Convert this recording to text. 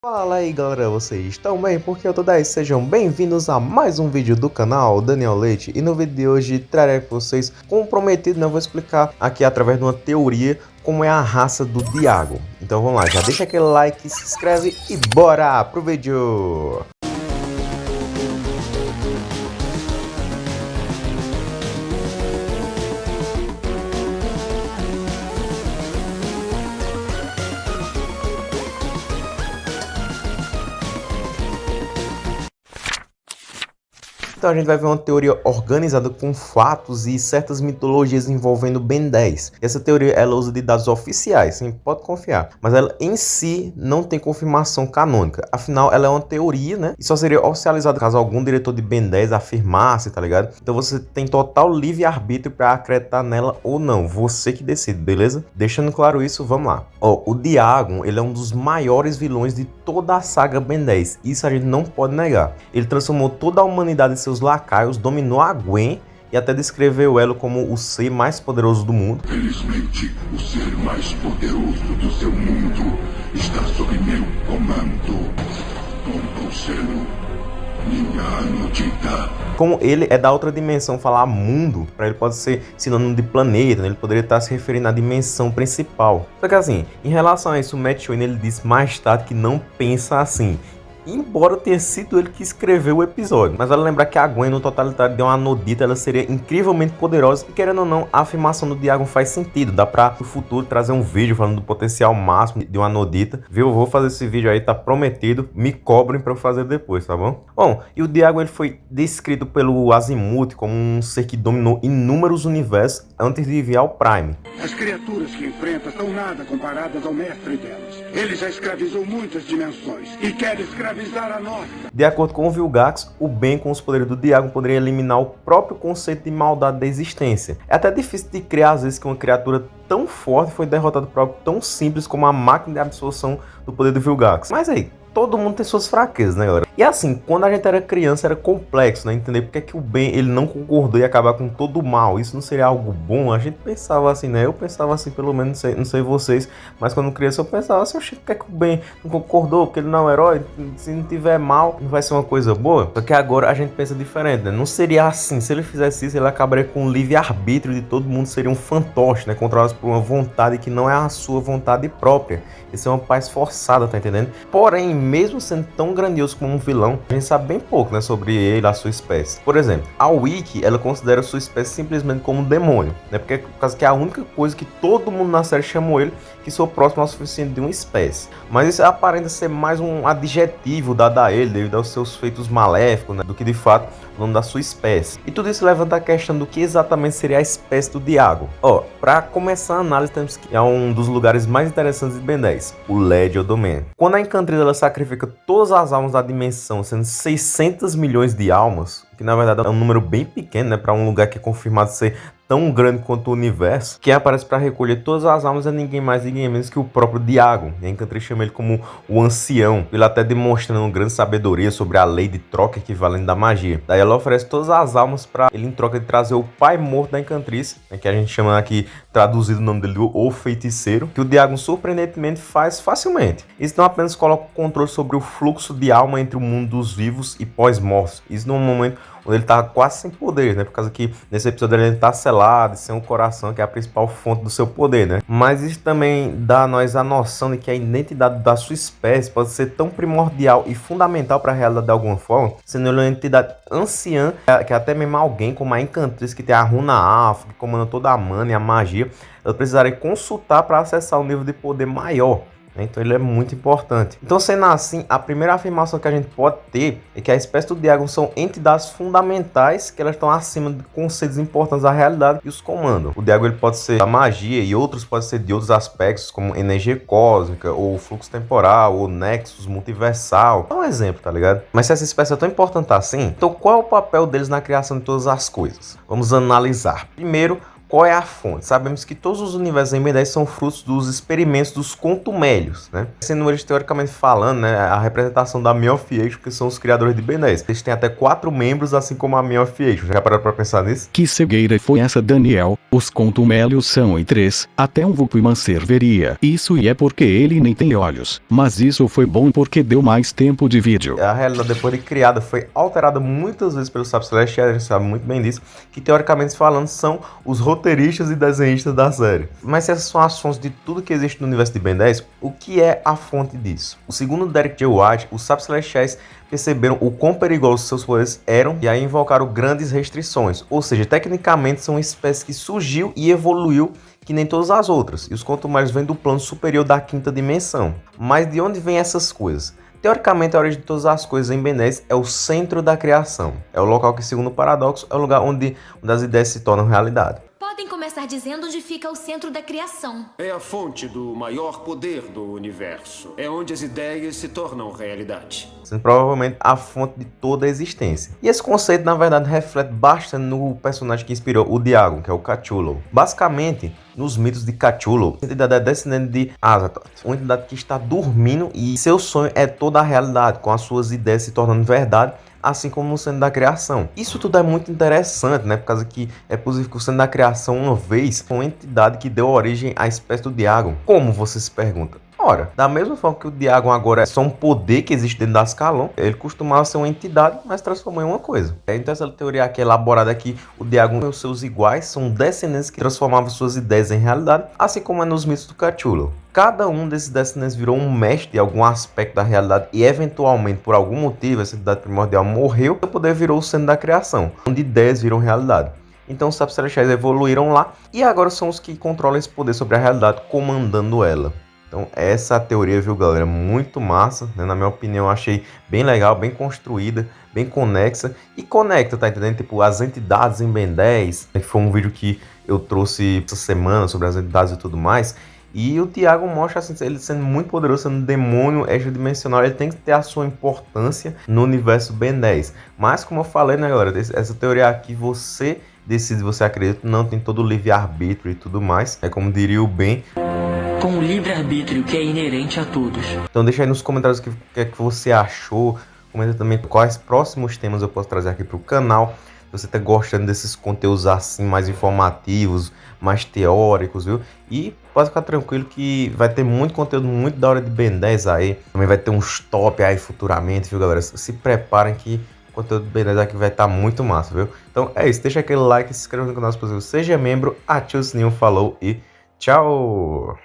Fala aí galera, vocês estão bem? Porque eu tô 10, sejam bem-vindos a mais um vídeo do canal Daniel Leite E no vídeo de hoje trarei para vocês, como prometido, né, eu vou explicar aqui através de uma teoria como é a raça do Diago Então vamos lá, já deixa aquele like, se inscreve e bora pro vídeo! Então a gente vai ver uma teoria organizada com fatos e certas mitologias envolvendo Ben 10. Essa teoria ela usa de dados oficiais, sim, pode confiar. Mas ela em si não tem confirmação canônica. Afinal, ela é uma teoria, né? E só seria oficializada caso algum diretor de Ben 10 afirmasse, tá ligado? Então você tem total livre-arbítrio para acreditar nela ou não. Você que decide, beleza? Deixando claro isso, vamos lá. Ó, o Diagon, ele é um dos maiores vilões de toda a saga Ben 10. Isso a gente não pode negar. Ele transformou toda a humanidade em seus lacaios, dominou a Gwen e até descreveu ela como o ser mais poderoso do mundo. Felizmente, o ser mais poderoso do seu mundo está sob meu comando. Como ele é da outra dimensão, falar mundo, para ele pode ser sinônimo de planeta, né? ele poderia estar se referindo à dimensão principal. Só que assim, em relação a isso, o Matt Wayne ele disse mais tarde que não pensa assim embora tenha sido ele que escreveu o episódio. Mas vale lembrar que a Gwen no totalitário de uma Anodita, ela seria incrivelmente poderosa e querendo ou não, a afirmação do Diagon faz sentido. Dá pra no futuro trazer um vídeo falando do potencial máximo de uma Anodita. Viu? Eu vou fazer esse vídeo aí, tá prometido. Me cobrem pra eu fazer depois, tá bom? Bom, e o Diagon ele foi descrito pelo Azimuth como um ser que dominou inúmeros universos antes de enviar o Prime. As criaturas que enfrenta são nada comparadas ao mestre delas. Ele já escravizou muitas dimensões e quer escravizar a nossa. De acordo com o Vilgax, o bem com os poderes do Diago poderia eliminar o próprio conceito de maldade da existência. É até difícil de criar às vezes que uma criatura tão forte foi derrotada por algo tão simples como a máquina de absorção do poder do Vilgax. Mas aí, todo mundo tem suas fraquezas, né, galera? E assim, quando a gente era criança era complexo, né? Entender porque é que o bem ele não concordou em acabar com todo o mal. Isso não seria algo bom? A gente pensava assim, né? Eu pensava assim, pelo menos, não sei, não sei vocês, mas quando criança eu pensava assim, oxe, porque é que o bem não concordou? Porque ele não é um herói? Se não tiver mal, não vai ser uma coisa boa? Só que agora a gente pensa diferente, né? Não seria assim. Se ele fizesse isso, ele acabaria com o livre-arbítrio de todo mundo, seria um fantoche, né? Controlado por uma vontade que não é a sua vontade própria. Isso é uma paz forçada, tá entendendo? Porém, mesmo sendo tão grandioso como um vilão, a gente sabe bem pouco né, sobre ele, a sua espécie. Por exemplo, a Wiki, ela considera a sua espécie simplesmente como um demônio, né? Porque por causa que é a única coisa que todo mundo na série chamou ele que sou próximo ao suficiente de uma espécie. Mas isso aparenta ser mais um adjetivo dado a ele devido aos seus feitos maléficos, né, do que de fato o nome da sua espécie. E tudo isso levanta a questão do que exatamente seria a espécie do Diago. Ó, para começar a análise temos que é um dos lugares mais interessantes de Ben 10, o Led Domain. Quando a Encantrida ela sacrifica todas as almas da dimensão, sendo 600 milhões de almas, que na verdade é um número bem pequeno, né, para um lugar que é confirmado ser tão grande quanto o universo, quem aparece para recolher todas as almas é ninguém mais ninguém menos que o próprio Diago. E a Encantrix chama ele como o ancião, ele até demonstrando grande sabedoria sobre a lei de troca equivalente da magia. Daí ela oferece todas as almas para ele em troca de trazer o pai morto da Encantriz, né, que a gente chama aqui, traduzido o nome dele, o feiticeiro, que o Diago surpreendentemente faz facilmente. Isso não apenas coloca o controle sobre o fluxo de alma entre o mundo dos vivos e pós-mortos. Isso num momento onde ele tá quase sem poder, né? Por causa que nesse episódio ele tá selado, sem o coração, que é a principal fonte do seu poder, né? Mas isso também dá a nós a noção de que a identidade da sua espécie pode ser tão primordial e fundamental para a realidade de alguma forma, sendo ele uma entidade anciã, que até mesmo alguém como a Encantriz, que tem a runa Alpha, que comanda toda a mana e a magia, ela precisaria consultar para acessar um nível de poder maior. Né? Então ele é muito importante. Então sendo assim, a primeira afirmação que a gente pode ter é que a espécie do Diagon são entidades fundamentais que elas estão acima de conceitos importantes da realidade e os comandam. O Diagon ele pode ser da magia e outros podem ser de outros aspectos como energia cósmica ou fluxo temporal ou nexus multiversal. É um exemplo, tá ligado? Mas se essa espécie é tão importante assim, então qual é o papel deles na criação de todas as coisas? Vamos analisar. Primeiro, Qual é a fonte? Sabemos que todos os universos em Ben 10 são frutos dos experimentos dos contumélios, né? Sendo eles teoricamente falando, né, a representação da Miofiation, que são os criadores de Ben 10. Eles têm até quatro membros, assim como a Miofiation. Já pararam pra pensar nisso? Que cegueira foi essa, Daniel? Os contumélios são em três, até um Vulpman serviria. Isso e é porque ele nem tem olhos. Mas isso foi bom porque deu mais tempo de vídeo. A realidade depois de criada foi alterada muitas vezes pelos Sábios Celestiais, a gente sabe muito bem disso, que teoricamente falando são os roteiristas e desenhistas da série. Mas essas são as fontes de tudo que existe no universo de Ben 10, o que é a fonte disso? O segundo Derek J. White, os Sábios Celestiais perceberam o quão perigosos seus poderes eram e aí invocaram grandes restrições. Ou seja, tecnicamente são uma espécie que surgiu e evoluiu que nem todas as outras. E os mais vêm do plano superior da quinta dimensão. Mas de onde vêm essas coisas? Teoricamente, a origem de todas as coisas em Ben 10 é o centro da criação. É o local que, segundo o paradoxo, é o lugar onde, onde as ideias se tornam realidade. Começar dizendo onde fica o centro da criação. É a fonte do maior poder do universo. É onde as ideias se tornam realidade. Sendo provavelmente a fonte de toda a existência. E esse conceito, na verdade, reflete bastante no personagem que inspirou o Diago, que é o Cthulhu. Basicamente, nos mitos de Cthulhu, a entidade é descendente de Azathoth, uma entidade que está dormindo e seu sonho é toda a realidade, com as suas ideias se tornando verdade assim como no centro da criação. Isso tudo é muito interessante, né? Por causa que é possível que o centro da criação, uma vez, foi uma entidade que deu origem à espécie do Diagon. Como você se pergunta? Ora, da mesma forma que o Diagon agora é só um poder que existe dentro da Ascalon, ele costumava ser uma entidade, mas transformou em uma coisa. Então essa teoria aqui elaborada aqui, o Diagon e os seus iguais são descendentes que transformavam suas ideias em realidade, assim como é nos mitos do Cthulhu. Cada um desses descendentes virou um mestre de algum aspecto da realidade e eventualmente, por algum motivo, essa entidade primordial morreu, o poder virou o centro da criação, onde ideias viram realidade. Então os Sapos Celestiais evoluíram lá e agora são os que controlam esse poder sobre a realidade, comandando ela. Então essa é teoria, viu galera, muito massa, né? na minha opinião eu achei bem legal, bem construída, bem conexa e conecta, tá entendendo? Tipo, as entidades em Ben 10, que foi um vídeo que eu trouxe essa semana sobre as entidades e tudo mais, e o Tiago mostra assim, ele sendo muito poderoso, sendo um demônio extradimensional, ele tem que ter a sua importância no universo Ben 10. Mas como eu falei, né galera, essa teoria aqui você decide, você acredita, não tem todo o livre-arbítrio e tudo mais, é como diria o Ben com o livre-arbítrio que é inerente a todos. Então deixa aí nos comentários o que, que, é que você achou, comenta também quais próximos temas eu posso trazer aqui para o canal. Você está gostando desses conteúdos assim, mais informativos, mais teóricos, viu? E pode ficar tranquilo que vai ter muito conteúdo muito da hora de Ben 10 aí. Também vai ter uns top aí futuramente, viu, galera? Se preparem que o conteúdo do Ben 10 aqui vai estar tá muito massa, viu? Então é isso, deixa aquele like, se inscreva no canal se possível, seja membro, ative o sininho, falou e tchau!